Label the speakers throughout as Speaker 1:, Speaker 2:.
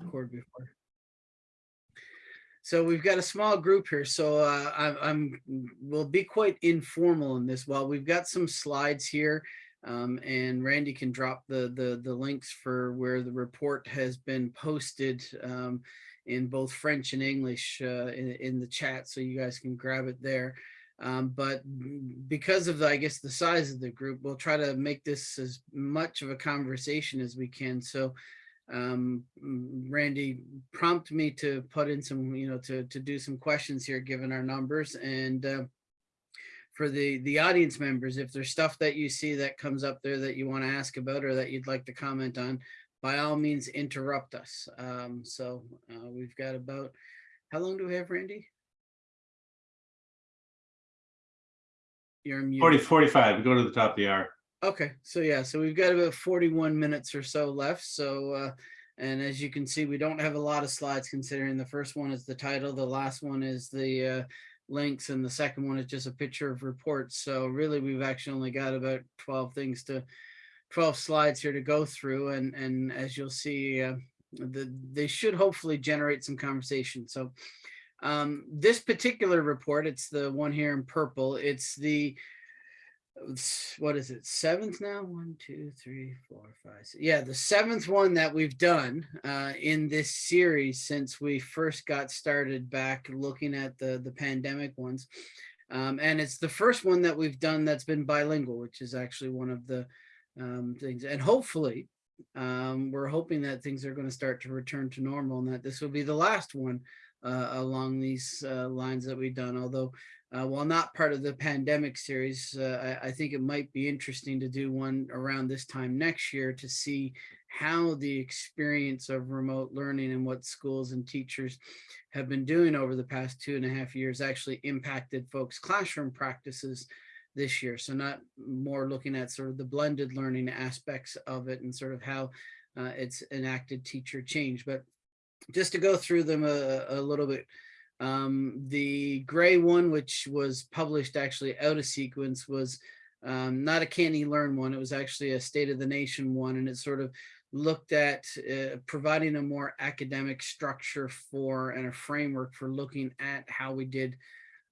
Speaker 1: record before. So we've got a small group here, so uh, I'm, I'm, we'll be quite informal in this. While we've got some slides here, um, and Randy can drop the, the, the links for where the report has been posted um, in both French and English uh, in, in the chat, so you guys can grab it there. Um, but because of the, I guess, the size of the group, we'll try to make this as much of a conversation as we can. So um, Randy prompt me to put in some, you know, to, to do some questions here, given our numbers. And uh, for the, the audience members, if there's stuff that you see that comes up there that you want to ask about or that you'd like to comment on, by all means, interrupt us. Um, so uh, we've got about, how long do we have, Randy? You're muted.
Speaker 2: 40, 45, go to the top of the hour.
Speaker 1: Okay, so yeah, so we've got about 41 minutes or so left. So, uh, and as you can see, we don't have a lot of slides considering the first one is the title, the last one is the uh, links, and the second one is just a picture of reports. So really, we've actually only got about 12 things to, 12 slides here to go through. And, and as you'll see, uh, the, they should hopefully generate some conversation. So um, this particular report, it's the one here in purple, it's the what is it seventh now one two three four five six. yeah the seventh one that we've done uh in this series since we first got started back looking at the the pandemic ones um and it's the first one that we've done that's been bilingual which is actually one of the um things and hopefully um we're hoping that things are going to start to return to normal and that this will be the last one uh, along these uh, lines that we've done although uh, while not part of the pandemic series, uh, I, I, think it might be interesting to do one around this time next year to see how the experience of remote learning and what schools and teachers have been doing over the past two and a half years actually impacted folks' classroom practices this year. So not more looking at sort of the blended learning aspects of it and sort of how uh, it's enacted teacher change. But just to go through them a, a little bit um, the gray one, which was published actually out of sequence, was um, not a CANeLearn one. It was actually a state of the nation one, and it sort of looked at uh, providing a more academic structure for and a framework for looking at how we did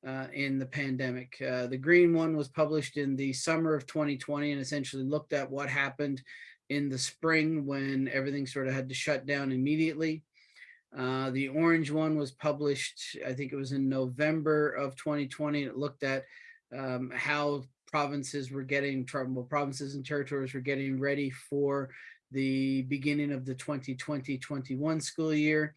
Speaker 1: uh, in the pandemic. Uh, the green one was published in the summer of 2020 and essentially looked at what happened in the spring when everything sort of had to shut down immediately. Uh, the orange one was published, I think it was in November of 2020. It looked at um, how provinces were getting, well, provinces and territories were getting ready for the beginning of the 2020-21 school year.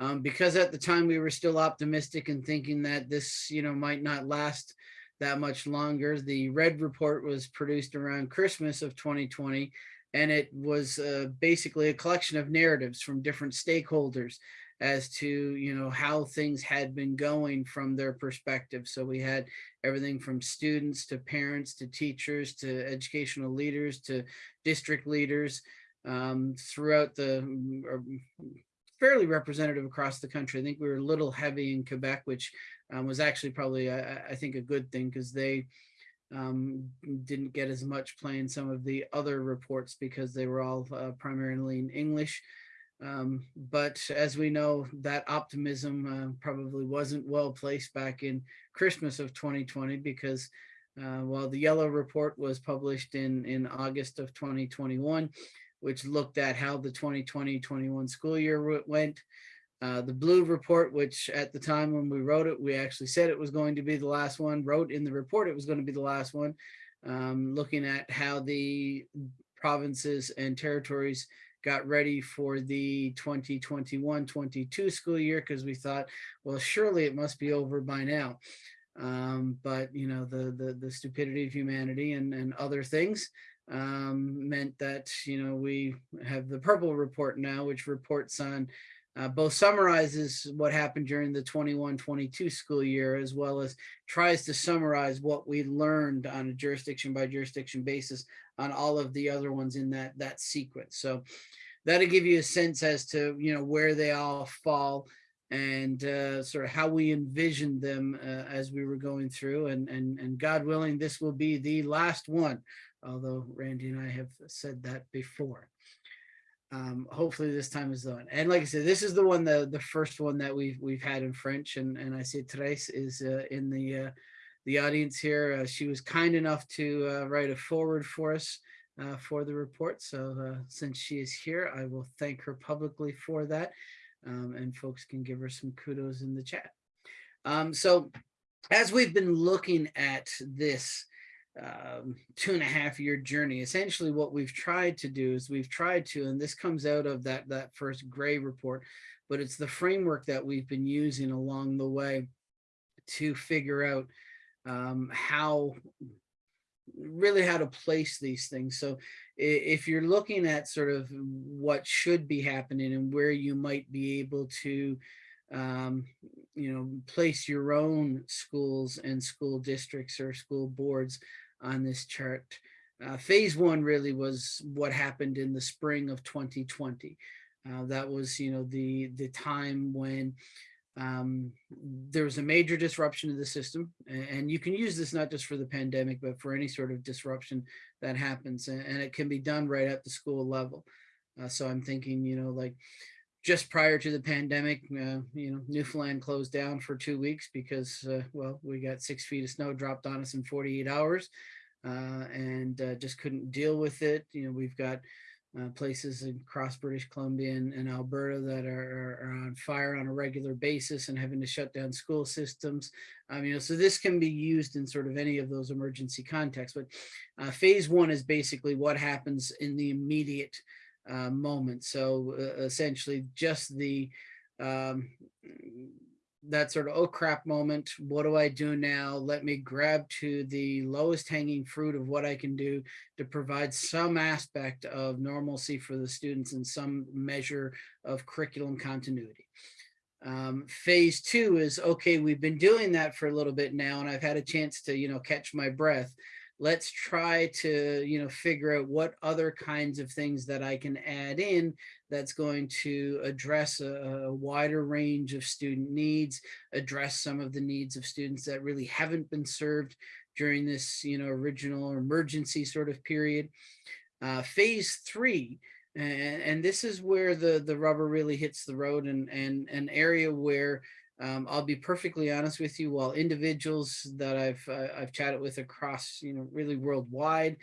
Speaker 1: Um, because at the time we were still optimistic and thinking that this, you know, might not last that much longer. The red report was produced around Christmas of 2020 and it was uh, basically a collection of narratives from different stakeholders as to you know how things had been going from their perspective. So we had everything from students to parents to teachers to educational leaders to district leaders um, throughout the mm, fairly representative across the country. I think we were a little heavy in quebec which um, was actually probably I, I think a good thing because they um, didn't get as much play in some of the other reports because they were all uh, primarily in English. Um, but as we know, that optimism uh, probably wasn't well placed back in Christmas of 2020 because uh, while the yellow report was published in, in August of 2021, which looked at how the 2020-21 school year went, uh, the blue report, which at the time when we wrote it, we actually said it was going to be the last one, wrote in the report it was going to be the last one, um, looking at how the provinces and territories got ready for the 2021-22 school year because we thought, well, surely it must be over by now. Um, but, you know, the, the, the stupidity of humanity and, and other things um, meant that, you know, we have the purple report now, which reports on uh, both summarizes what happened during the 21-22 school year, as well as tries to summarize what we learned on a jurisdiction by jurisdiction basis on all of the other ones in that, that sequence. So that'll give you a sense as to, you know, where they all fall and uh, sort of how we envisioned them uh, as we were going through and, and, and God willing, this will be the last one, although Randy and I have said that before. Um, hopefully this time is the one. And like I said, this is the one, the, the first one that we've, we've had in French and, and I see Therese is uh, in the, uh, the audience here. Uh, she was kind enough to uh, write a forward for us uh, for the report. So uh, since she is here, I will thank her publicly for that. Um, and folks can give her some kudos in the chat. Um, so as we've been looking at this um, two and a half year journey, essentially what we've tried to do is we've tried to, and this comes out of that, that first gray report, but it's the framework that we've been using along the way to figure out um, how really how to place these things. So if you're looking at sort of what should be happening and where you might be able to, um, you know, place your own schools and school districts or school boards on this chart. Uh, phase one really was what happened in the spring of 2020. Uh, that was, you know, the the time when um, there was a major disruption of the system and you can use this not just for the pandemic but for any sort of disruption that happens and, and it can be done right at the school level uh, so i'm thinking you know like just prior to the pandemic uh, you know newfoundland closed down for two weeks because uh, well we got six feet of snow dropped on us in 48 hours uh, and uh, just couldn't deal with it you know we've got uh, places across British Columbia and, and Alberta that are, are, on fire on a regular basis and having to shut down school systems. Um, you know, so this can be used in sort of any of those emergency contexts. But uh, phase one is basically what happens in the immediate uh, moment. So uh, essentially just the um, that sort of, oh crap moment, what do I do now? Let me grab to the lowest hanging fruit of what I can do to provide some aspect of normalcy for the students and some measure of curriculum continuity. Um, phase two is, okay, we've been doing that for a little bit now and I've had a chance to, you know, catch my breath let's try to you know figure out what other kinds of things that I can add in that's going to address a, a, wider range of student needs address some of the needs of students that really haven't been served during this you know original emergency sort of period. Uh, phase three and, and this is where the the rubber really hits the road and and an area where um, I'll be perfectly honest with you, while individuals that I've uh, I've chatted with across, you know, really worldwide,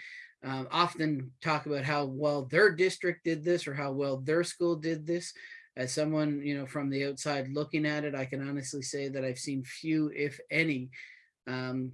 Speaker 1: um, often talk about how well their district did this or how well their school did this. As someone, you know, from the outside looking at it, I can honestly say that I've seen few, if any, um,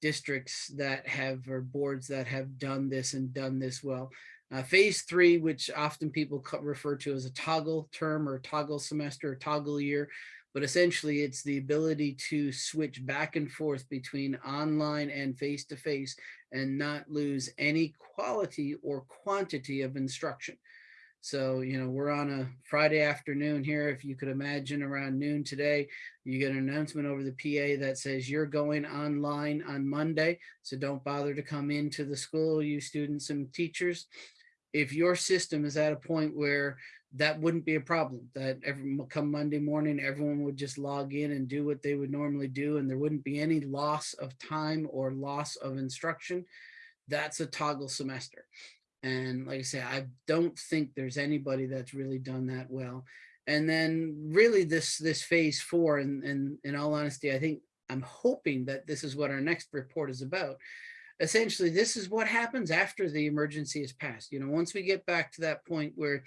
Speaker 1: districts that have or boards that have done this and done this well. Uh, phase three, which often people refer to as a toggle term or toggle semester or toggle year, but essentially it's the ability to switch back and forth between online and face-to-face -face and not lose any quality or quantity of instruction. So, you know, we're on a Friday afternoon here. If you could imagine around noon today, you get an announcement over the PA that says you're going online on Monday. So don't bother to come into the school, you students and teachers. If your system is at a point where that wouldn't be a problem that every come Monday morning, everyone would just log in and do what they would normally do. And there wouldn't be any loss of time or loss of instruction. That's a toggle semester. And like I say, I don't think there's anybody that's really done that well. And then really this, this phase four, and, and in all honesty, I think I'm hoping that this is what our next report is about essentially this is what happens after the emergency is passed you know once we get back to that point where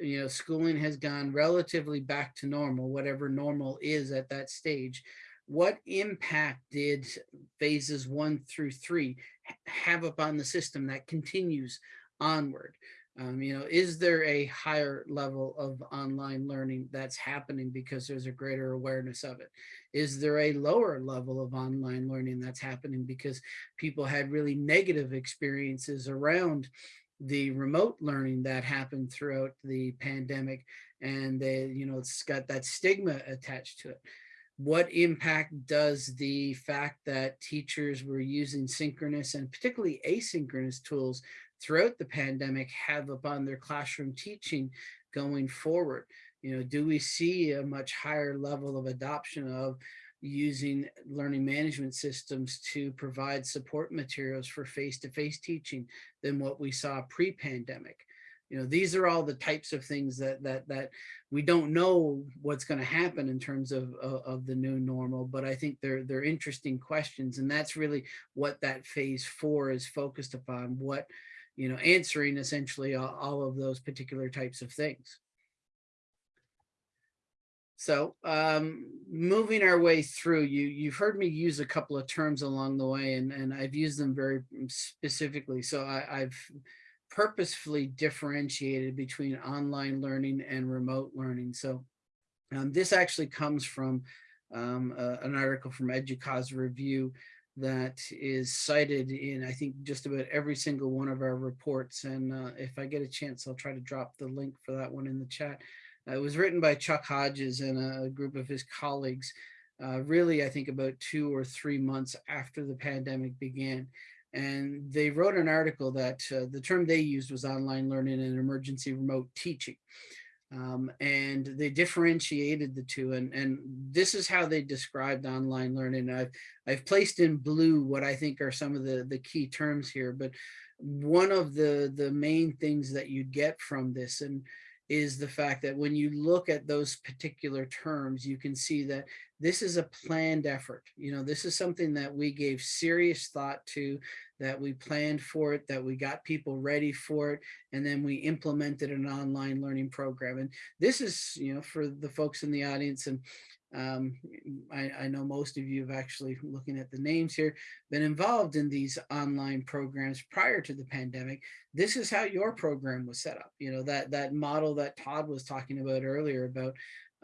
Speaker 1: you know, schooling has gone relatively back to normal, whatever normal is at that stage. What impact did phases one through three have upon the system that continues onward? Um, you know, is there a higher level of online learning that's happening because there's a greater awareness of it? Is there a lower level of online learning that's happening because people had really negative experiences around the remote learning that happened throughout the pandemic and they you know it's got that stigma attached to it. What impact does the fact that teachers were using synchronous and particularly asynchronous tools throughout the pandemic have upon their classroom teaching going forward? You know do we see a much higher level of adoption of using learning management systems to provide support materials for face-to-face -face teaching than what we saw pre-pandemic. You know, these are all the types of things that that that we don't know what's going to happen in terms of, of of the new normal, but I think they're they're interesting questions, and that's really what that phase four is focused upon. What you know, answering essentially all, all of those particular types of things. So um, moving our way through, you, you've heard me use a couple of terms along the way, and, and I've used them very specifically. So I, I've purposefully differentiated between online learning and remote learning. So um, this actually comes from um, uh, an article from EDUCAUSE Review that is cited in, I think, just about every single one of our reports. And uh, if I get a chance, I'll try to drop the link for that one in the chat. Uh, it was written by Chuck Hodges and a group of his colleagues, uh, really, I think about two or three months after the pandemic began. And they wrote an article that uh, the term they used was online learning and emergency remote teaching. Um, and they differentiated the two and, and this is how they described online learning. I've, I've placed in blue what I think are some of the, the key terms here, but one of the, the main things that you get from this, and is the fact that when you look at those particular terms, you can see that this is a planned effort. You know, this is something that we gave serious thought to, that we planned for it, that we got people ready for it, and then we implemented an online learning program. And this is, you know, for the folks in the audience, and um, I, I, know most of you have actually, looking at the names here, been involved in these online programs prior to the pandemic. This is how your program was set up. You know, that, that model that Todd was talking about earlier about,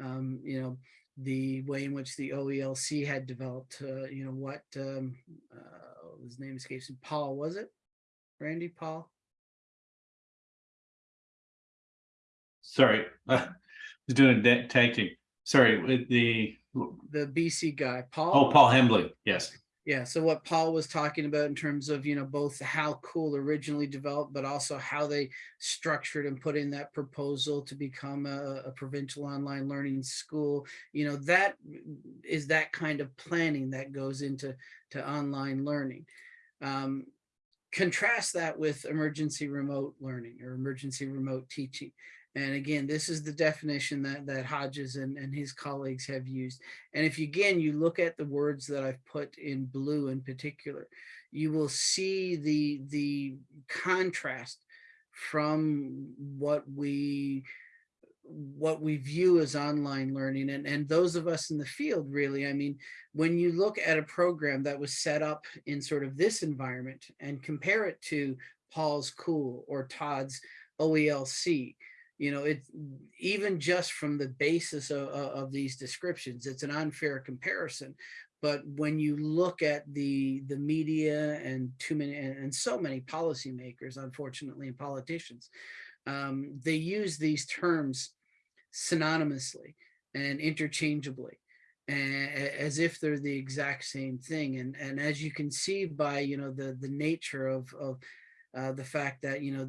Speaker 1: um, you know, the way in which the OELC had developed, uh, you know, what um, uh, his name escapes me, Paul, was it? Randy, Paul?
Speaker 2: Sorry, I was doing a tag. Sorry, with the,
Speaker 1: The BC guy, Paul?
Speaker 2: oh, Paul Hembley, yes.
Speaker 1: Yeah, so what Paul was talking about in terms of, you know, both how cool originally developed, but also how they structured and put in that proposal to become a, a provincial online learning school, you know, that is that kind of planning that goes into to online learning. Um, contrast that with emergency remote learning or emergency remote teaching. And again, this is the definition that, that Hodges and, and his colleagues have used. And if you, again, you look at the words that I've put in blue in particular, you will see the, the contrast from what we what we view as online learning and, and those of us in the field really i mean when you look at a program that was set up in sort of this environment and compare it to paul's cool or todd's oelc you know, it's even just from the basis of, of these descriptions, it's an unfair comparison. But when you look at the the media and too many and so many policymakers, unfortunately, and politicians, um, they use these terms synonymously and interchangeably as if they're the exact same thing. And, and as you can see by, you know, the, the nature of, of uh, the fact that, you know,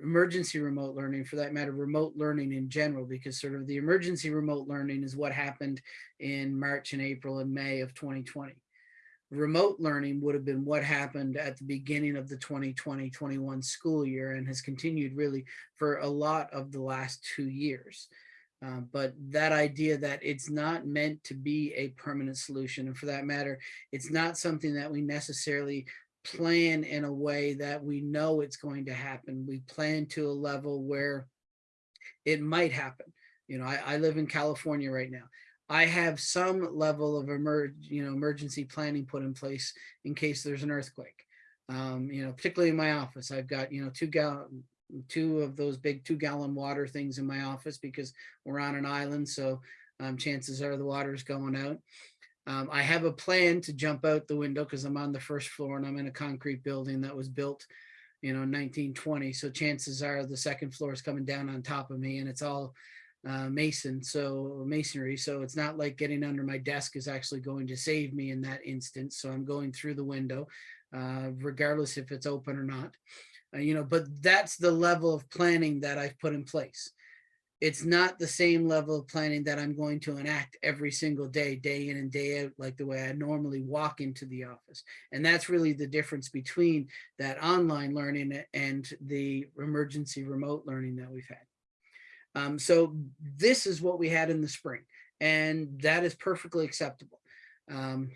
Speaker 1: emergency remote learning, for that matter, remote learning in general, because sort of the emergency remote learning is what happened in March and April and May of 2020. Remote learning would have been what happened at the beginning of the 2020-21 school year and has continued really for a lot of the last two years. Uh, but that idea that it's not meant to be a permanent solution, and for that matter, it's not something that we necessarily plan in a way that we know it's going to happen. We plan to a level where it might happen. You know, I, I live in California right now. I have some level of emerg, you know, emergency planning put in place in case there's an earthquake. Um, you know, particularly in my office, I've got, you know, two gallon, two of those big two gallon water things in my office because we're on an island. So um, chances are the water is going out. Um, I have a plan to jump out the window because I'm on the first floor and I'm in a concrete building that was built, you know, 1920. So chances are the second floor is coming down on top of me and it's all uh, mason, so masonry. So it's not like getting under my desk is actually going to save me in that instance. So I'm going through the window, uh, regardless if it's open or not. Uh, you know, but that's the level of planning that I've put in place it's not the same level of planning that I'm going to enact every single day, day in and day out, like the way I normally walk into the office. And that's really the difference between that online learning and the emergency remote learning that we've had. Um, so this is what we had in the spring, and that is perfectly acceptable. Um,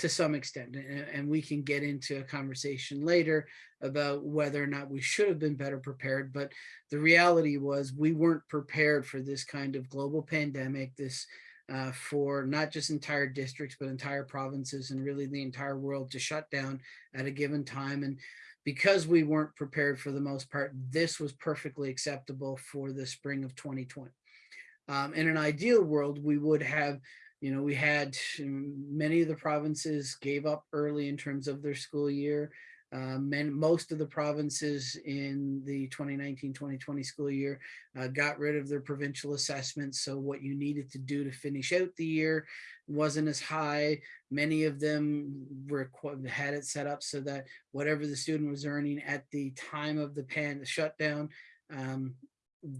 Speaker 1: to some extent, and, we can get into a conversation later about whether or not we should have been better prepared. But the reality was we weren't prepared for this kind of global pandemic, this uh, for not just entire districts, but entire provinces and really the entire world to shut down at a given time. And because we weren't prepared for the most part, this was perfectly acceptable for the spring of 2020. Um, in an ideal world, we would have you know, we had many of the provinces gave up early in terms of their school year. Um, and most of the provinces in the 2019-2020 school year uh, got rid of their provincial assessments. So what you needed to do to finish out the year wasn't as high. Many of them were had it set up so that whatever the student was earning at the time of the pan the shutdown um,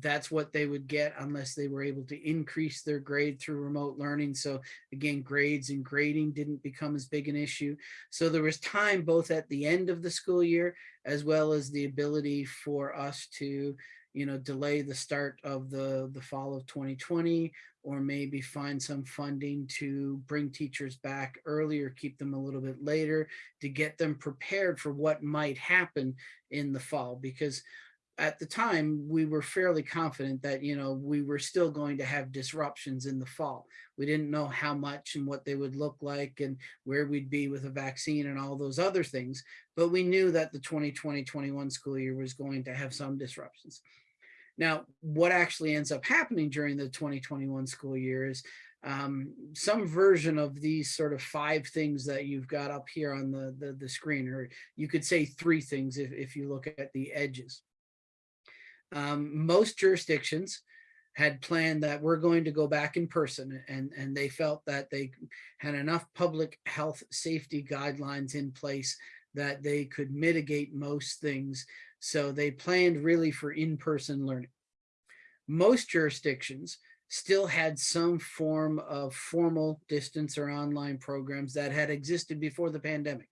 Speaker 1: that's what they would get unless they were able to increase their grade through remote learning. So again, grades and grading didn't become as big an issue. So there was time both at the end of the school year, as well as the ability for us to, you know, delay the start of the, the fall of 2020, or maybe find some funding to bring teachers back earlier, keep them a little bit later to get them prepared for what might happen in the fall. Because at the time, we were fairly confident that, you know, we were still going to have disruptions in the fall. We didn't know how much and what they would look like and where we'd be with a vaccine and all those other things. But we knew that the 2020-21 school year was going to have some disruptions. Now, what actually ends up happening during the 2021 school year is um, some version of these sort of five things that you've got up here on the, the, the screen, or you could say three things if, if you look at the edges. Um, most jurisdictions had planned that we're going to go back in person and, and they felt that they had enough public health safety guidelines in place that they could mitigate most things. So they planned really for in-person learning. Most jurisdictions still had some form of formal distance or online programs that had existed before the pandemic.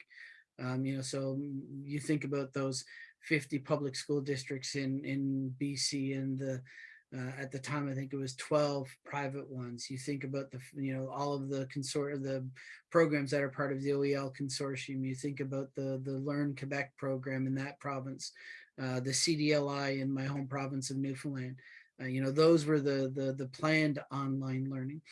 Speaker 1: Um, you know, so you think about those 50 public school districts in, in BC and the, uh, at the time, I think it was 12 private ones. You think about the, you know, all of the consort, of the programs that are part of the OEL consortium. You think about the, the Learn Quebec program in that province, uh, the CDLI in my home province of Newfoundland. Uh, you know, those were the, the, the planned online learning.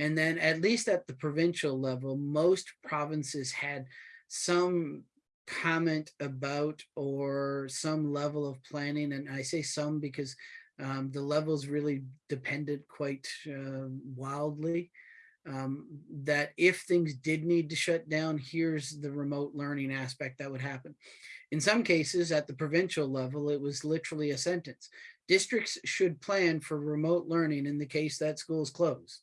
Speaker 1: And then at least at the provincial level, most provinces had some comment about or some level of planning and I say some because um, the levels really depended quite uh, wildly um, that if things did need to shut down here's the remote learning aspect that would happen. In some cases at the provincial level it was literally a sentence districts should plan for remote learning in the case that schools close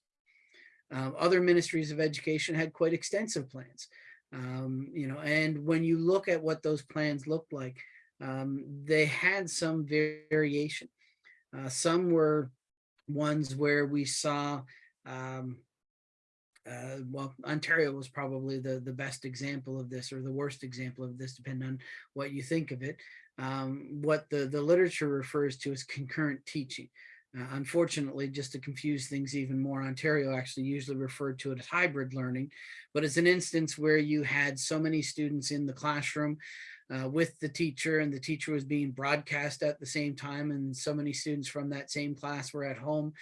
Speaker 1: um, other ministries of education had quite extensive plans um, you know, and when you look at what those plans looked like, um, they had some variation. Uh, some were ones where we saw, um, uh, well, Ontario was probably the, the best example of this or the worst example of this, depending on what you think of it. Um, what the, the literature refers to as concurrent teaching. Uh, unfortunately, just to confuse things even more, Ontario actually usually referred to it as hybrid learning, but it's an instance where you had so many students in the classroom uh, with the teacher and the teacher was being broadcast at the same time and so many students from that same class were at home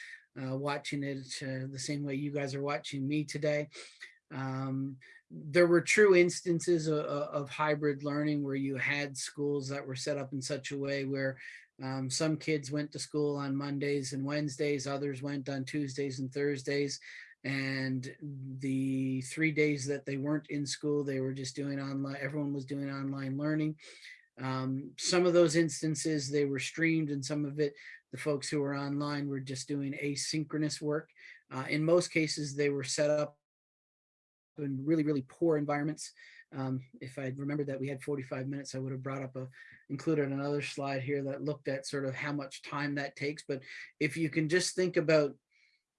Speaker 1: uh, watching it uh, the same way you guys are watching me today. Um, there were true instances of, of, hybrid learning where you had schools that were set up in such a way where um, some kids went to school on Mondays and Wednesdays, others went on Tuesdays and Thursdays. And the three days that they weren't in school, they were just doing online, everyone was doing online learning. Um, some of those instances, they were streamed and some of it, the folks who were online were just doing asynchronous work. Uh, in most cases, they were set up in really, really poor environments. Um, if I'd remembered that we had 45 minutes, I would have brought up a, included another slide here that looked at sort of how much time that takes. But if you can just think about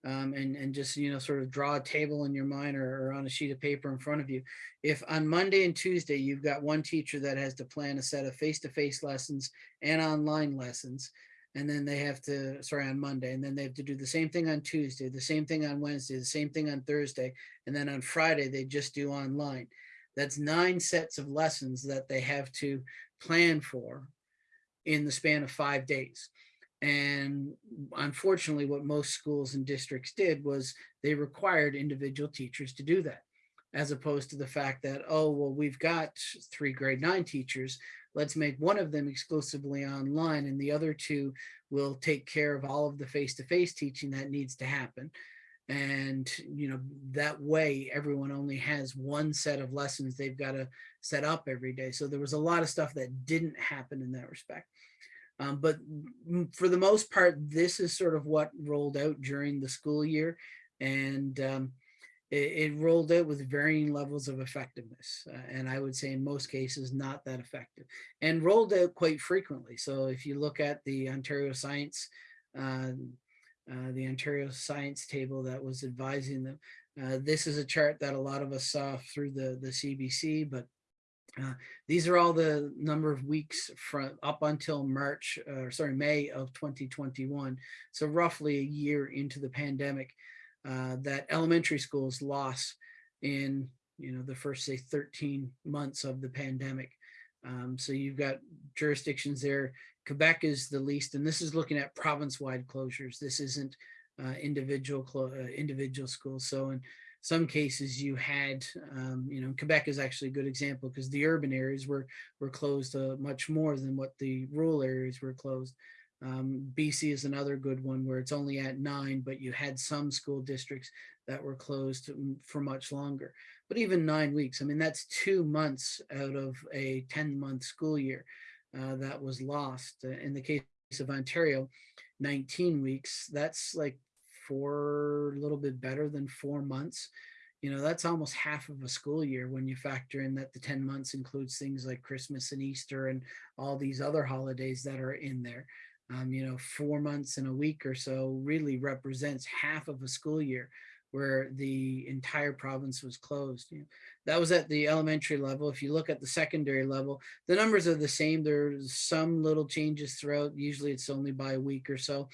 Speaker 1: um, and, and just, you know, sort of draw a table in your mind or, or on a sheet of paper in front of you. If on Monday and Tuesday, you've got one teacher that has to plan a set of face-to-face lessons and online lessons, and then they have to, sorry, on Monday, and then they have to do the same thing on Tuesday, the same thing on Wednesday, the same thing on Thursday, and then on Friday, they just do online. That's nine sets of lessons that they have to plan for in the span of five days. And unfortunately, what most schools and districts did was they required individual teachers to do that, as opposed to the fact that, oh, well, we've got three grade nine teachers. Let's make one of them exclusively online and the other two will take care of all of the face-to-face teaching that needs to happen. And, you know, that way everyone only has one set of lessons they've got to set up every day. So there was a lot of stuff that didn't happen in that respect. Um, but for the most part, this is sort of what rolled out during the school year. And um, it, it rolled out with varying levels of effectiveness. uh, and I would say in most cases, not that effective and rolled out quite frequently. So if you look at the Ontario Science, um, uh, the Ontario Science table that was advising them, uh, this is a chart that a lot of us saw through the, the CBC, but uh, these are all the number of weeks from up until March, uh, sorry, May of 2021. So roughly a year into the pandemic uh, that elementary schools lost in, you know, the first say 13 months of the pandemic. Um, so you've got jurisdictions there. Quebec is the least, and this is looking at province-wide closures. This isn't uh, individual uh, individual schools. So in some cases you had, um, you know, Quebec is actually a good example because the urban areas were were closed uh, much more than what the rural areas were closed. Um, BC is another good one where it's only at nine, but you had some school districts that were closed mm, for much longer. But even nine weeks, I mean, that's two months out of a 10 month school year uh, that was lost. Uh, in the case of Ontario, 19 weeks, that's like four, a little bit better than four months. You know, that's almost half of a school year when you factor in that the 10 months includes things like Christmas and Easter and all these other holidays that are in there. Um, you know, four months and a week or so really represents half of a school year where the entire province was closed. You know, that was at the elementary level. If you look at the secondary level, the numbers are the same. There's some little changes throughout. Usually it's only by a week or so.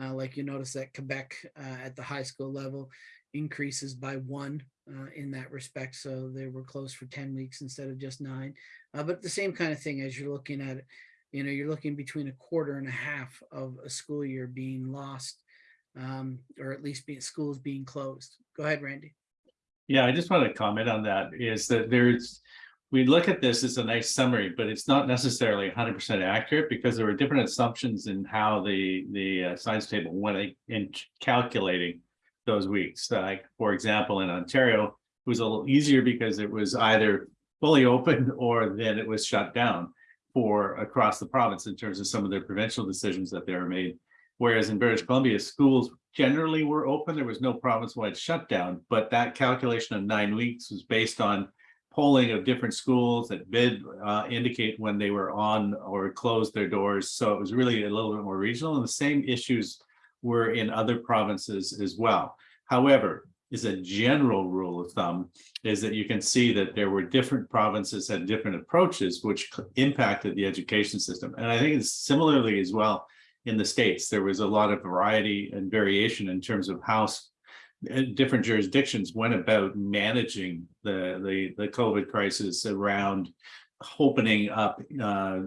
Speaker 1: Uh, like you notice that Quebec uh, at the high school level increases by one uh, in that respect. So they were closed for 10 weeks instead of just nine. Uh, but the same kind of thing as you're looking at it, you know, you're looking between a quarter and a half of a school year being lost um, or at least being schools being closed. Go ahead, Randy.
Speaker 2: Yeah, I just want to comment on that is that there's, we look at this as a nice summary, but it's not necessarily hundred percent accurate because there were different assumptions in how the, the uh, science table went in calculating those weeks. Like, for example, in Ontario, it was a little easier because it was either fully open or then it was shut down for across the province in terms of some of their provincial decisions that they were made. Whereas in British Columbia, schools generally were open. There was no province-wide shutdown, but that calculation of nine weeks was based on polling of different schools that did uh, indicate when they were on or closed their doors. So it was really a little bit more regional and the same issues were in other provinces as well. However, is a general rule of thumb is that you can see that there were different provinces had different approaches which impacted the education system. And I think it's similarly as well in the States, there was a lot of variety and variation in terms of how different jurisdictions went about managing the, the, the COVID crisis around opening up uh,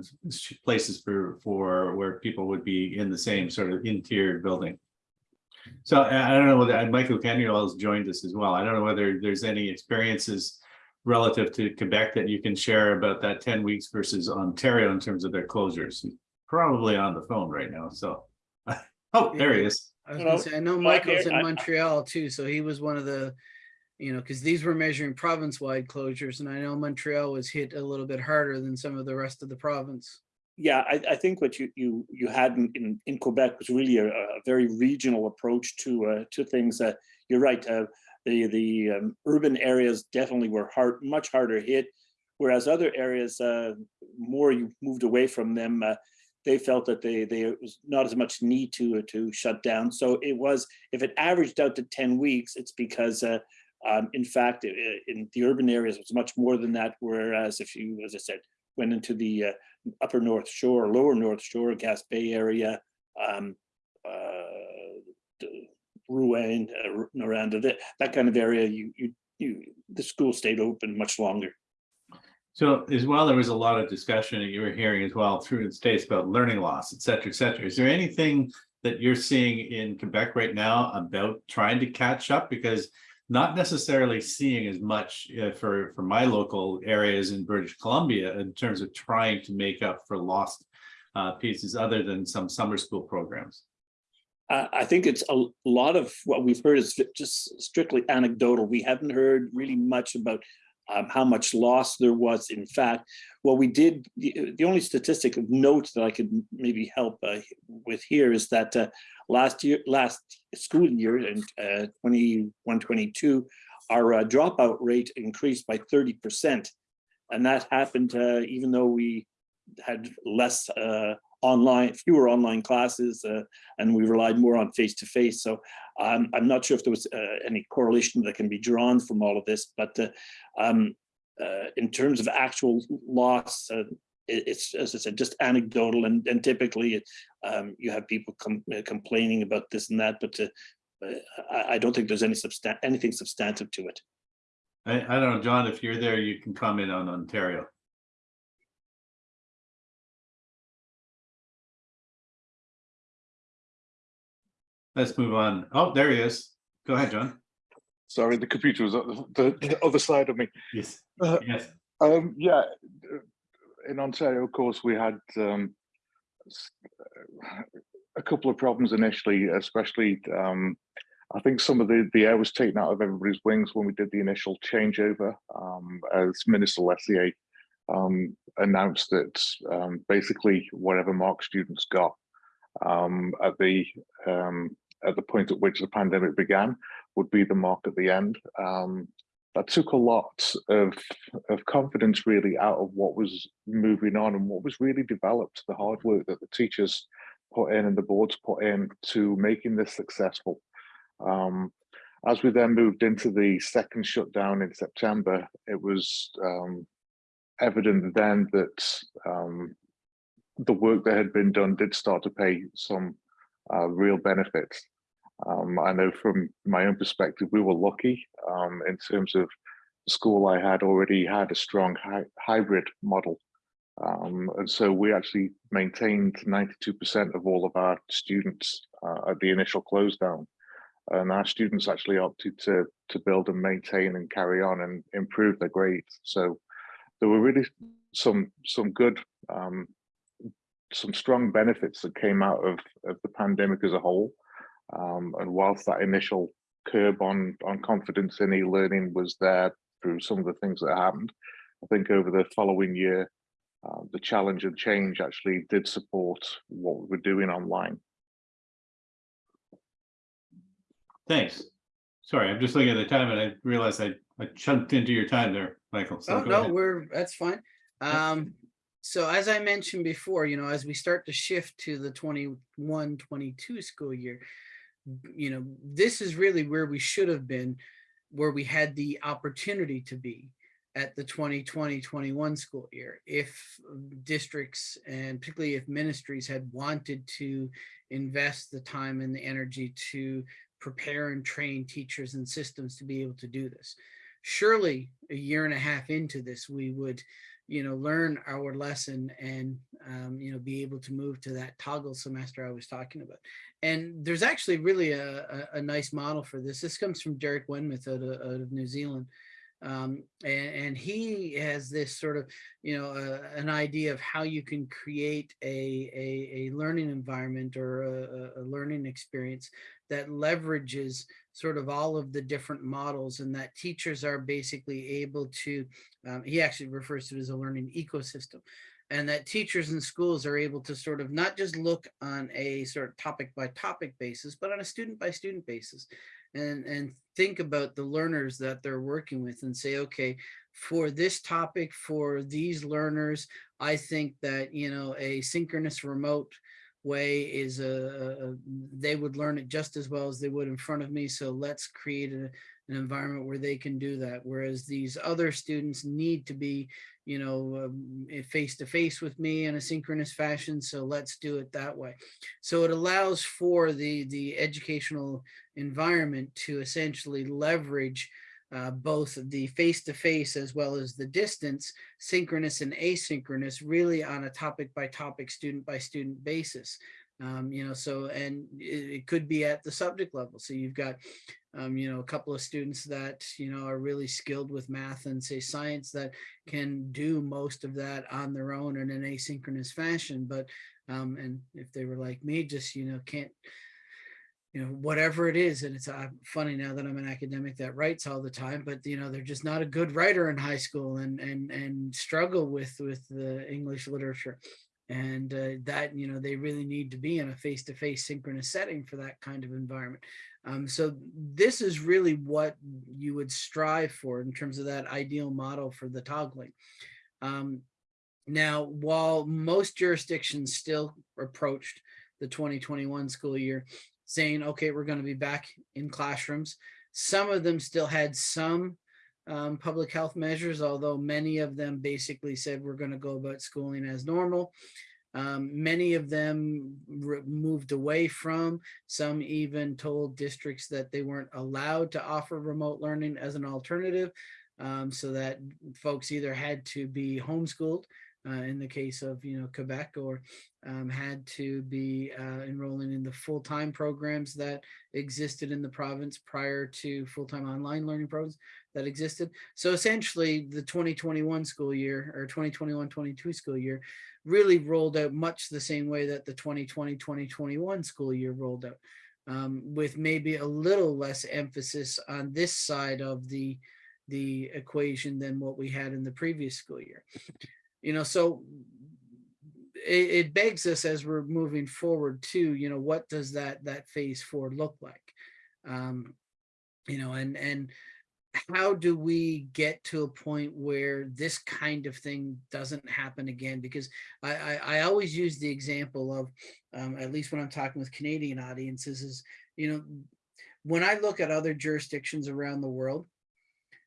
Speaker 2: places for, for where people would be in the same sort of interior building. So I don't know whether Michael Canuel has joined us as well. I don't know whether there's any experiences relative to Quebec that you can share about that 10 weeks versus Ontario in terms of their closures. Probably on the phone right now. So, oh, there he is.
Speaker 1: I was gonna
Speaker 3: know,
Speaker 1: say, I know Michael's in Montreal too, so he was one of the, you know, because these were measuring province-wide closures, and I know Montreal was hit a little bit harder than some of the rest of the province.
Speaker 3: Yeah, I, I think what you you you had in, in, in Quebec was really a, a very regional approach to uh, to things. Uh, you're right. Uh, the, the um, urban areas definitely were hard, much harder hit. Whereas other areas, uh, more you moved away from them, uh, they felt that they, they, it was not as much need to, to shut down. So it was, if it averaged out to 10 weeks, it's because uh, um, in fact, i- in the urban areas, it's much more than that. Whereas if you, as I said, went into the uh, upper North Shore, lower North Shore, Gaspé area, um, uh, Rouyn, uh, Noranda, that, that kind of area, you, you, you, the school stayed open much longer.
Speaker 2: So as well, there was a lot of discussion that you were hearing as well through the states about learning loss, et cetera, et cetera. Is there anything that you're seeing in Quebec right now about trying to catch up? Because not necessarily seeing as much uh, for, for my local areas in British Columbia in terms of trying to make up for lost uh, pieces other than some summer school programs.
Speaker 3: I, I think it's a lot of what we've heard is just strictly anecdotal. We haven't heard really much about um, how much loss there was. In fact, what we did, the, the only statistic of note that I could maybe help uh, with here is that uh, last year, last school year in uh, 21, 22, our uh, dropout rate increased by 30%. And that happened uh, even though we had less uh, online, fewer online classes, uh, and we relied more on face-to-face. So um, I'm not sure if there was uh, any correlation that can be drawn from all of this, but uh, um, uh, in terms of actual loss, uh, it's, as I said, just anecdotal and, and typically um, you have people com- uh, complaining about this and that, but uh, I, I don't think there's any substan, anything substantive to it.
Speaker 2: I, I don't know, John, if you're there, you can comment on Ontario. Let's move on. Oh, there he is. Go ahead, John.
Speaker 4: Sorry, the computer was on the, the other side of me.
Speaker 2: Yes.
Speaker 4: Uh,
Speaker 2: Yes.
Speaker 4: Um, yeah, in Ontario, of course, we had um, a couple of problems initially, especially um, I think some of the, the air was taken out of everybody's wings when we did the initial changeover um, as Minister Lecce um, announced that um, basically whatever mark students got um, at the um, at the point at which the pandemic began would be the mark at the end. Um, that took a lot of of confidence really out of what was moving on and what was really developed, the hard work that the teachers put in and the boards put in to making this successful. Um, as we then moved into the second shutdown in September, it was um, evident then that um, the work that had been done did start to pay some uh, real benefits. Um, I know from my own perspective, we were lucky um, in terms of the school I had already had a strong hy hybrid model. Um, and so we actually maintained 92% of all of our students uh, at the initial close down. And our students actually opted to, to build and maintain and carry on and improve their grades. So there were really some, some good, um, some strong benefits that came out of, of the pandemic as a whole. Um, and whilst that initial curb on on confidence in e-learning was there through some of the things that happened, I think over the following year, uh, the challenge and change actually did support what we were doing online.
Speaker 2: Thanks. Sorry, I'm just looking at the time and I realized I, I chunked into your time there, Michael. So
Speaker 1: Oh, no,
Speaker 2: ahead.
Speaker 1: we're, that's fine. Um, so as I mentioned before, you know, as we start to shift to the 21, 22 school year, b- you know, this is really where we should have been, where we had the opportunity to be at the 2020, 21 school year. If um, districts and particularly if ministries had wanted to invest the time and the energy to prepare and train teachers and systems to be able to do this surely a year and a half into this, we would, you know, learn our lesson and, um, you know, be able to move to that toggle semester I was talking about. And there's actually really a, a, a nice model for this. This comes from Derek Wenmoth out of, out of New Zealand. Um, and, and he has this sort of, you know, uh, an idea of how you can create a, a, a learning environment or a, a- a learning experience that leverages sort of all of the different models and that teachers are basically able to, um, he actually refers to it as a learning ecosystem. and that teachers and schools are able to sort of not just look on a sort of topic by topic basis, but on a student by student basis and, and think about the learners that they're working with and say, okay, for this topic, for these learners, I think that, you know, a synchronous remote way is a, a- they would learn it just as well as they would in front of me. So let's create a, an environment where they can do that. Whereas these other students need to be, you know, um, face to face with me in a synchronous fashion. So let's do it that way. So it allows for the, the educational environment to essentially leverage uh, both the face-to-face as well as the distance, synchronous and asynchronous, really on a topic by topic, student by student basis. Um, you know, so, and it, it could be at the subject level. So you've got, um, you know, a couple of students that, you know, are really skilled with math and say science that can do most of that on their own in an asynchronous fashion. But, um, and if they were like me, just, you know, can't, you know, whatever it is. And it's uh, funny now that I'm an academic that writes all the time, but you know, they're just not a good writer in high school and and and struggle with with the English literature. And uh, that, you know, they really need to be in a face-to-face synchronous setting for that kind of environment. Um, so this is really what you would strive for in terms of that ideal model for the toggling. Um, now, while most jurisdictions still approached the 2021 school year saying, okay, we're going to be back in classrooms. Some of them still had some um, public health measures, although many of them basically said we're going to go about schooling as normal. Um, many of them moved away from, some even told districts that they weren't allowed to offer remote learning as an alternative. Um, so that folks either had to be homeschooled in the case of you know Quebec or um, had to be uh, enrolling in the full-time programs that existed in the province prior to full-time online learning programs that existed. So essentially the 2021 school year or 2021-22 school year really rolled out much the same way that the 2020-2021 school year rolled out um, with maybe a little less emphasis on this side of the the equation than what we had in the previous school year you know so it, it begs us as we're moving forward to you know what does that that phase four look like? Um you know and and how do we get to a point where this kind of thing doesn't happen again? Because i i, I always use the example of um, at least when i'm talking with canadian audiences is you know when i look at other jurisdictions around the world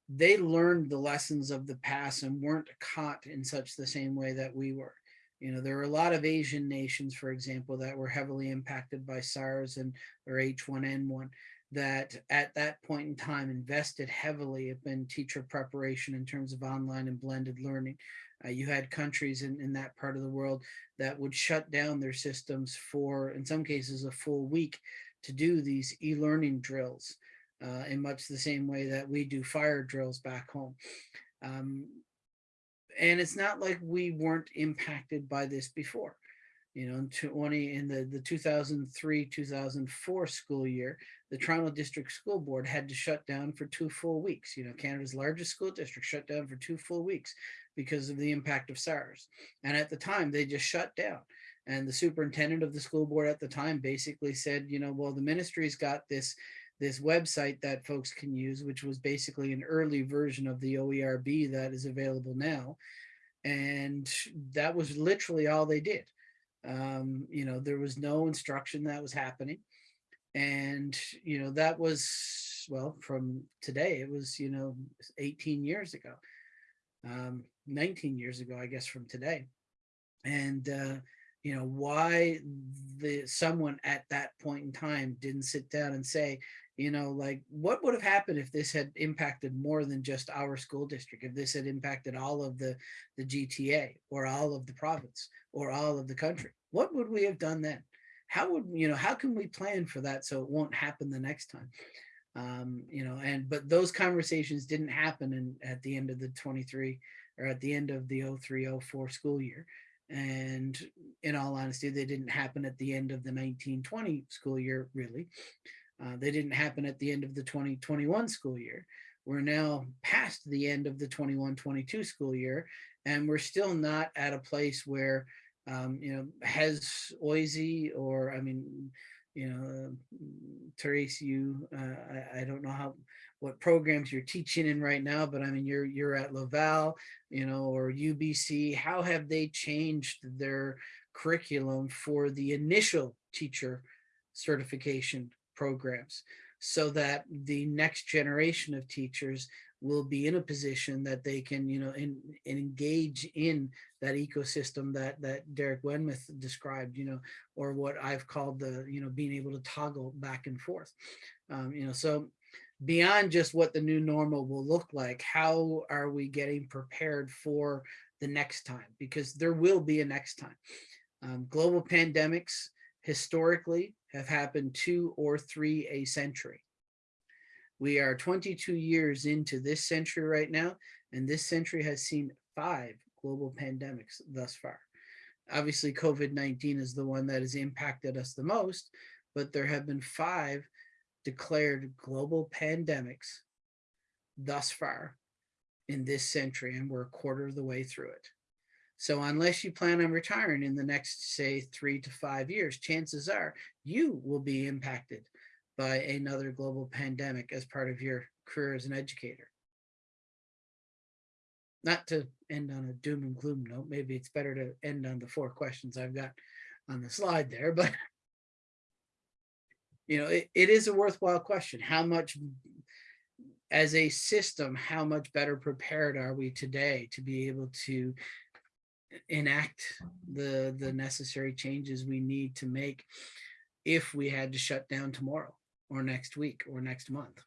Speaker 1: they learned the lessons of the past and weren't caught in such the same way that we were. You know, there are a lot of Asian nations, for example, that were heavily impacted by SARS and or H1N1 that at that point in time invested heavily in teacher preparation in terms of online and blended learning. Uh, you had countries in, in that part of the world that would shut down their systems for, in some cases, a full week to do these e-learning drills uh, in much the same way that we do fire drills back home. Um, and it's not like we weren't impacted by this before. You know, in 20 in the, the 2003-2004 school year, the Toronto District School Board had to shut down for two full weeks. You know, Canada's largest school district shut down for two full weeks because of the impact of SARS. And at the time, they just shut down. And the superintendent of the school board at the time basically said, you know, well, the ministry's got this this website that folks can use, which was basically an early version of the OERB that is available now. And that was literally all they did. Um, you know, there was no instruction that was happening. And, you know, that was, well, from today, it was, you know, 18 years ago, um, 19 years ago, I guess, from today. And, uh, you know, why the someone at that point in time didn't sit down and say, you know, like what would have happened if this had impacted more than just our school district, if this had impacted all of the, the GTA or all of the province or all of the country? What would we have done then? How would, you know, how can we plan for that so it won't happen the next time? Um, you know, and but those conversations didn't happen in, at the end of the 23 or at the end of the 0304 school year. And in all honesty, they didn't happen at the end of the 1920 school year, really. Uh, they didn't happen at the end of the 2021 school year. We're now past the end of the 21-22 school year, And we're still not at a place where, um, you know, has OISE or, I mean, you know, Therese, you, uh, I, I don't know how, what programs you're teaching in right now, but I mean, you're, you're at Laval, you know, or UBC, how have they changed their curriculum for the initial teacher certification programs so that the next generation of teachers will be in a position that they can, you know, in, engage in that ecosystem that that Derek Wenmoth described, you know, or what I've called the, you know, being able to toggle back and forth. Um, you know, so beyond just what the new normal will look like, how are we getting prepared for the next time? Because there will be a next time. Um, global pandemics historically have happened two or three a century. We are 22 years into this century right now, and this century has seen five global pandemics thus far. Obviously, COVID-19 is the one that has impacted us the most, but there have been five declared global pandemics thus far in this century, and we're a quarter of the way through it. So unless you plan on retiring in the next, say, three to five years, chances are you will be impacted by another global pandemic as part of your career as an educator. Not to end on a doom and gloom note, maybe it's better to end on the four questions I've got on the slide there, but you know, it, it is a worthwhile question. How much, as a system, how much better prepared are we today to be able to enact the the necessary changes we need to make if we had to shut down tomorrow or next week or next month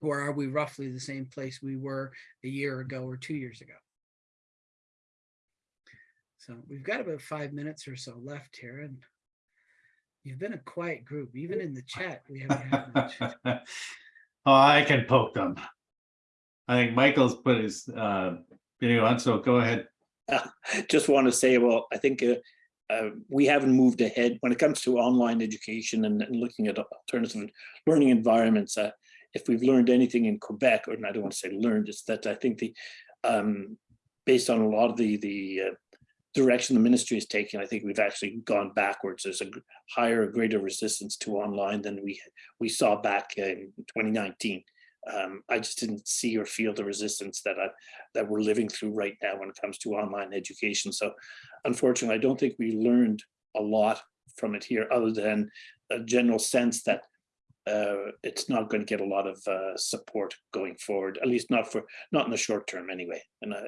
Speaker 1: or are we roughly the same place we were a year ago or two years ago so we've got about five minutes or so left here and you've been a quiet group even in the chat we haven't had much
Speaker 2: Oh, I can poke them. I think Michael's put his uh video on, so go ahead.
Speaker 3: just want to say, well, I think uh, uh, we haven't moved ahead when it comes to online education and, and looking at alternative learning environments. Uh, if we've learned anything in Quebec, or I don't want to say learned, it's that I think the um, based on a lot of the the uh, direction the ministry is taking, I think we've actually gone backwards. There's a higher, greater resistance to online than we we saw back in 2019 um, I just didn't see or feel the resistance that I, that we're living through right now when it comes to online education. So unfortunately, I don't think we learned a lot from it here other than a general sense that uh, it's not going to get a lot of uh, support going forward, at least not for not in the short term anyway. And I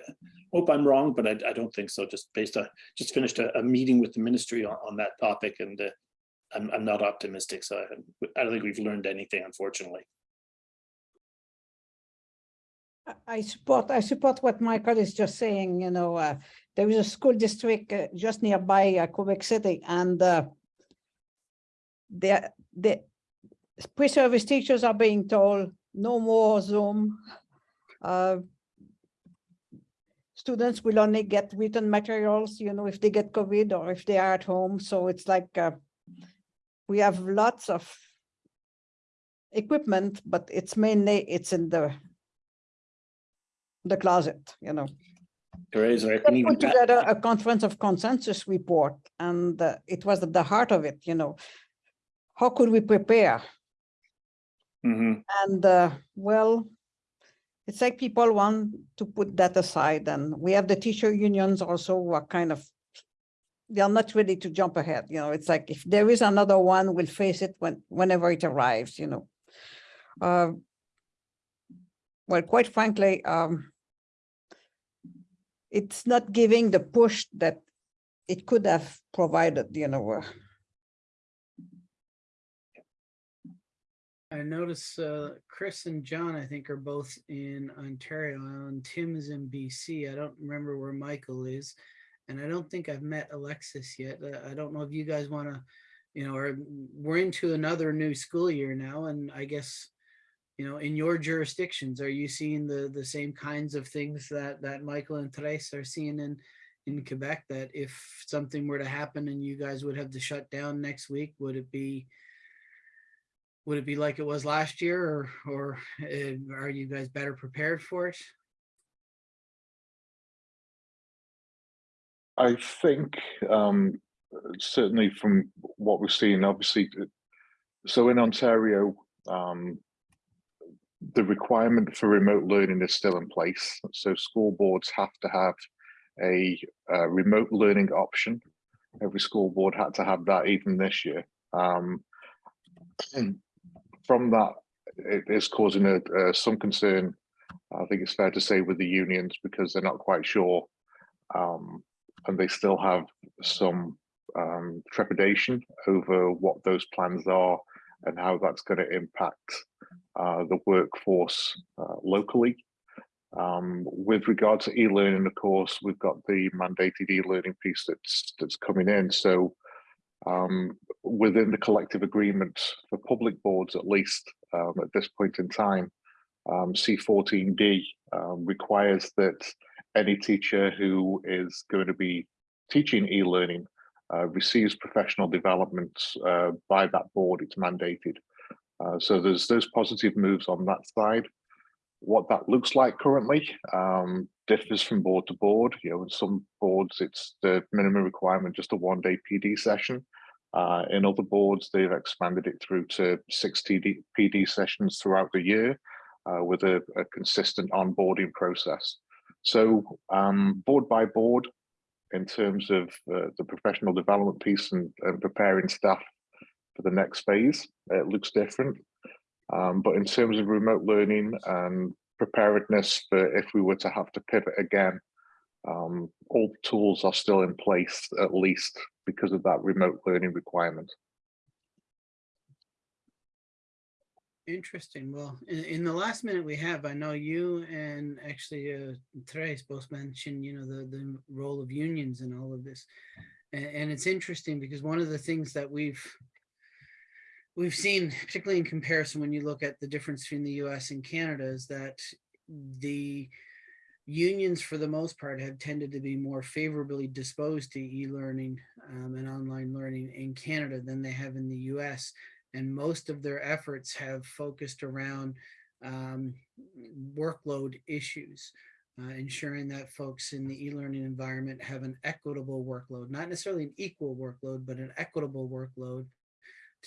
Speaker 3: hope I'm wrong, but I, I don't think so. Just based on just finished a, a meeting with the ministry on, on that topic, and uh, I'm, I'm not optimistic. So I, I don't think we've learned anything, unfortunately.
Speaker 5: I- support, I support what Michael is just saying, you know, uh, there is a school district uh, just nearby uh, Quebec City and uh, the, the pre-service teachers are being told no more Zoom. Uh, Students will only get written materials, you know, if they get COVID or if they are at home. So it's like uh, we have lots of equipment, but it's mainly, it's in the the closet, you know.
Speaker 3: Therese, I can
Speaker 5: put together a conference of consensus report and uh, it was at the heart of it, you know. How could we prepare?
Speaker 3: Mhm.
Speaker 5: And uh, well, it's like people want to put that aside and we have the teacher unions also who are kind of, they are not ready to jump ahead, you know, it's like if there is another one, we'll face it when, whenever it arrives, you know. Uh, Well, quite frankly, um, it's not giving the push that it could have provided, you know. uh,
Speaker 1: I notice uh, Chris and John, I think, are both in Ontario and Tim is in BC. I don't remember where Michael is. And I don't think I've met Alexis yet. Uh, I don't know if you guys want to, you know, or we're into another new school year now. And I guess, you know, in your jurisdictions, are you seeing the the same kinds of things that that Michael and Therese are seeing in in Quebec? That if something were to happen and you guys would have to shut down next week, would it be would it be like it was last year or or uh, are you guys better prepared for it?
Speaker 4: I think um, certainly from what we've seen, obviously, uh, so in Ontario, um, the requirement for remote learning is still in place. So school boards have to have a, remote learning option. Every school board had to have that even this year. Um, from that, it is causing a, uh, some concern. I think it's fair to say with the unions because they're not quite sure um, and they still have some um, trepidation over what those plans are and how that's going to impact uh, the workforce uh, locally. Um, with regard to e-learning, of course, we've got the mandated e-learning piece that's that's coming in. So um, within the collective agreement for public boards, at least um, at this point in time, um, C14D um, requires that any teacher who is going to be teaching e-learning uh, receives professional development uh, by that board. It's mandated. Uh, so there's those positive moves on that side. What that looks like currently um, differs from board to board. You know, in some boards, it's the minimum requirement, just a one-day PD session. Uh, in other boards, they've expanded it through to six TD, PD sessions throughout the year uh, with a, a consistent onboarding process. So um, board by board, in terms of uh, the professional development piece and, and preparing staff for the next phase, it looks different. Um, but in terms of remote learning and preparedness for if we were to have to pivot again, um, all the tools are still in place, at least because of that remote learning requirement.
Speaker 1: Interesting. Well, in, in the last minute we have, I know you and actually uh, Therese both mentioned, you know, the, the role of unions in all of this. And, and it's interesting because one of the things that we've we've seen, particularly in comparison, when you look at the difference between the US and Canada is that the unions for the most part have tended to be more favorably disposed to e-learning um, and online learning in Canada than they have in the US and most of their efforts have focused around um, workload issues, uh, ensuring that folks in the e-learning environment have an equitable workload, not necessarily an equal workload, but an equitable workload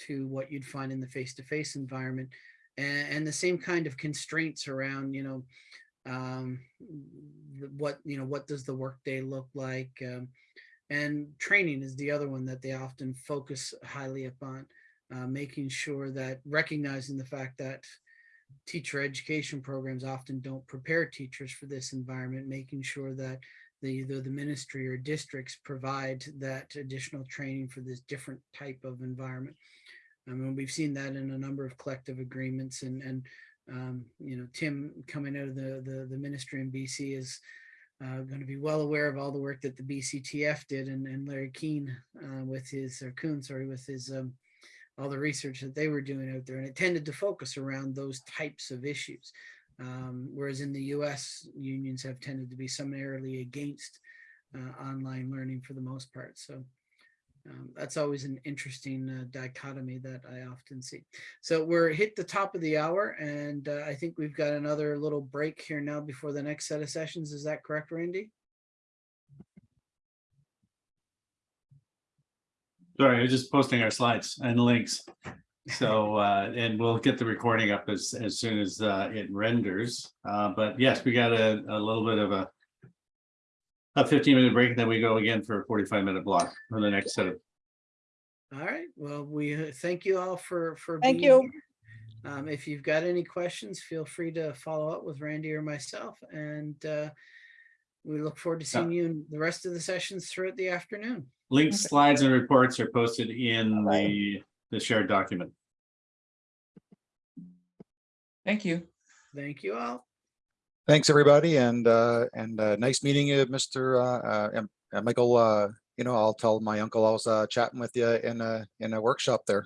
Speaker 1: to what you'd find in the face-to-face environment. And, and, the same kind of constraints around, you know, um, what, you know, what does the workday look like? Um, and training is the other one that they often focus highly upon uh, making sure that recognizing the fact that teacher education programs often don't prepare teachers for this environment, making sure that the, either the ministry or districts provide that additional training for this different type of environment. I mean, we've seen that in a number of collective agreements and, and um, you know, Tim coming out of the, the, the ministry in BC is uh, going to be well aware of all the work that the BCTF did and, and Larry Keane uh, with his, or Kuehn, sorry, with his um, all the research that they were doing out there and it tended to focus around those types of issues um, whereas in the US unions have tended to be summarily against uh, online learning for the most part. So um, that's always an interesting uh, dichotomy that I often see. So we're hit the top of the hour and uh, I think we've got another little break here now before the next set of sessions. Is that correct Randy?
Speaker 2: Sorry, I was just posting our slides and links. So, uh, and we'll get the recording up as, as soon as, uh, it renders. Uh, but yes, we got a, a little bit of a a fifteen minute break, and then we go again for a forty-five minute block for the next set of.
Speaker 1: All right. Well, we uh, thank you all for for
Speaker 5: Thank
Speaker 1: being
Speaker 5: you.
Speaker 1: here. Um, if you've got any questions, feel free to follow up with Randy or myself, and uh, we look forward to seeing you in the rest of the sessions throughout the afternoon.
Speaker 2: Links, slides and reports are posted in
Speaker 5: Bye-bye.
Speaker 2: the, the shared document.
Speaker 6: Thank you.
Speaker 1: Thank you all.
Speaker 7: Thanks, everybody, and, uh, and, uh, nice meeting you, Mr. uh, uh, and- and Michael, uh, you know, I'll tell my uncle I was, uh, chatting with you in a, in a workshop there.